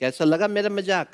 कैसा लगा मेरा मज़ाक?